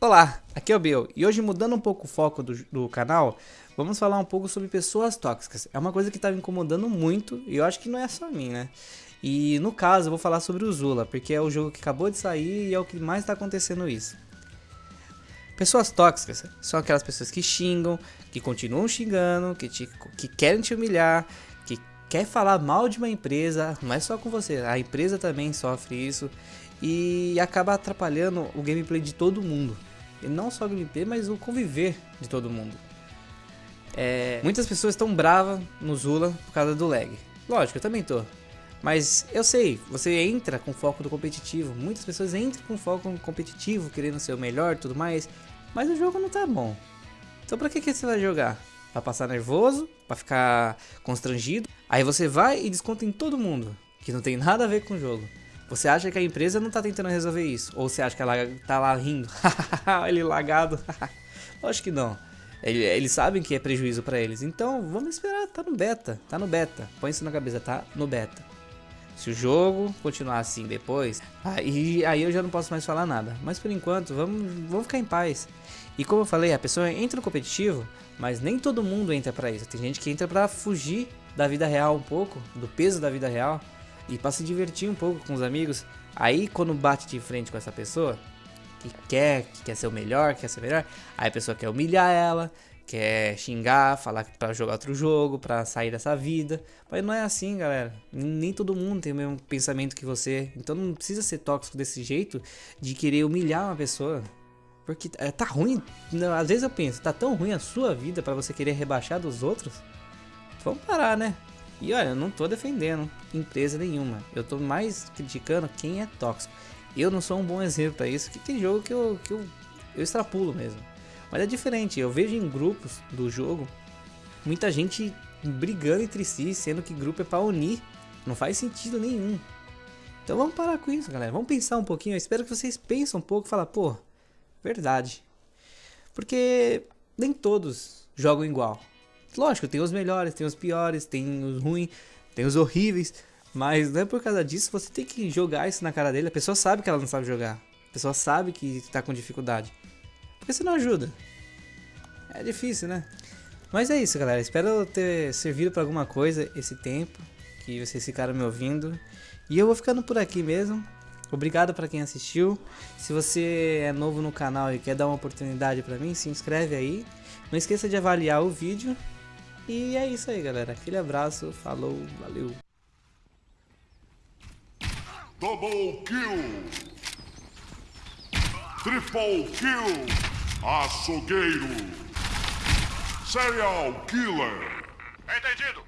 Olá, aqui é o Bill e hoje mudando um pouco o foco do, do, canal, vamos falar um pouco sobre pessoas tóxicas. É uma coisa que tá me incomodando muito e eu acho que não é só mim, né? E no caso eu vou falar sobre o Zula, porque é o jogo que acabou de sair e é o que mais tá acontecendo isso. Pessoas tóxicas são aquelas pessoas que xingam, que continuam xingando, que, te, que querem te humilhar, que quer falar mal de uma empresa, não é só com você, a empresa também sofre isso e acaba atrapalhando o gameplay de todo mundo. E não só o gameplay, mas o conviver de todo mundo. É, muitas pessoas estão bravas no Zula por causa do lag. Lógico, eu também tô. Mas eu sei, você entra com foco no competitivo. Muitas pessoas entram com foco no competitivo, querendo ser o melhor e tudo mais. Mas o jogo não tá bom. Então pra que, que você vai jogar? Pra passar nervoso? Pra ficar constrangido? Aí você vai e desconta em todo mundo. Que não tem nada a ver com o jogo. Você acha que a empresa não tá tentando resolver isso? Ou você acha que ela tá lá rindo? Ele lagado. Acho que não. Eles sabem que é prejuízo para eles. Então, vamos esperar. Tá no beta. Tá no beta. Põe isso na cabeça. Tá no beta. Se o jogo continuar assim depois, aí, aí eu já não posso mais falar nada. Mas por enquanto, vamos, vamos ficar em paz. E como eu falei, a pessoa entra no competitivo, mas nem todo mundo entra para isso. Tem gente que entra para fugir da vida real um pouco, do peso da vida real e para se divertir um pouco com os amigos. Aí quando bate de frente com essa pessoa, que quer, que quer ser o melhor, quer ser melhor, aí a pessoa quer humilhar ela, quer xingar, falar para jogar outro jogo, para sair dessa vida. Mas não é assim, galera. Nem todo mundo tem o mesmo pensamento que você. Então não precisa ser tóxico desse jeito de querer humilhar uma pessoa. Porque é, tá ruim. Às vezes eu penso, tá tão ruim a sua vida para você querer rebaixar dos outros? Vamos parar, né? E olha, eu não tô defendendo empresa nenhuma. Eu tô mais criticando quem é tóxico. Eu não sou um bom exemplo para isso, que tem jogo que eu, que eu, eu extrapulo mesmo. Mas é diferente, eu vejo em grupos do jogo muita gente brigando entre si, sendo que grupo é para unir. Não faz sentido nenhum. Então vamos parar com isso, galera. Vamos pensar um pouquinho. Eu espero que vocês pensem um pouco e falem, pô, verdade. Porque nem todos jogam igual. Lógico, tem os melhores, tem os piores, tem os ruins, tem os horríveis. Mas não é por causa disso, você tem que jogar isso na cara dele. A pessoa sabe que ela não sabe jogar. A pessoa sabe que tá com dificuldade. Porque você não ajuda. É difícil, né? Mas é isso, galera. Espero ter servido para alguma coisa esse tempo que vocês ficaram me ouvindo. E eu vou ficando por aqui mesmo. Obrigado para quem assistiu. Se você é novo no canal e quer dar uma oportunidade para mim, se inscreve aí. Não esqueça de avaliar o vídeo e é isso aí, galera. Aquele abraço, falou, valeu. Double kill! Triple kill! Açougueiro! Serial killer! Entendido!